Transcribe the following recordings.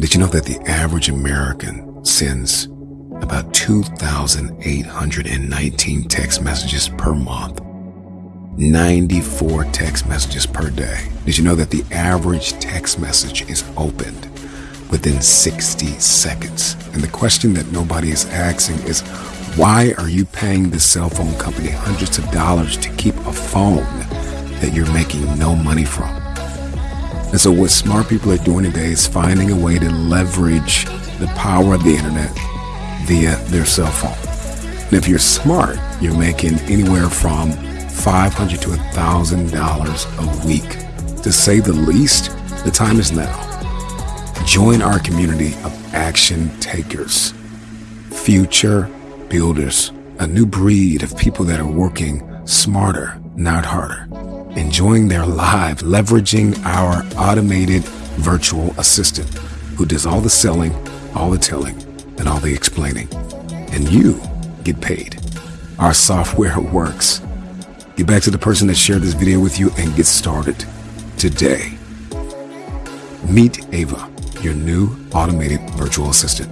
Did you know that the average American sends about 2,819 text messages per month? 94 text messages per day. Did you know that the average text message is opened within 60 seconds? And the question that nobody is asking is why are you paying the cell phone company hundreds of dollars to keep a phone that you're making no money from? And so what smart people are doing today is finding a way to leverage the power of the internet via their cell phone. And if you're smart, you're making anywhere from 500 to $1,000 a week. To say the least, the time is now. Join our community of action takers, future builders, a new breed of people that are working smarter, not harder enjoying their life leveraging our automated virtual assistant who does all the selling, all the telling, and all the explaining. And you get paid. Our software works. Get back to the person that shared this video with you and get started today. Meet Ava, your new automated virtual assistant.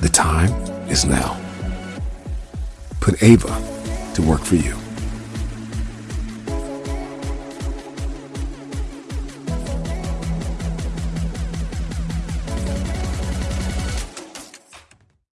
The time is now. Put Ava to work for you.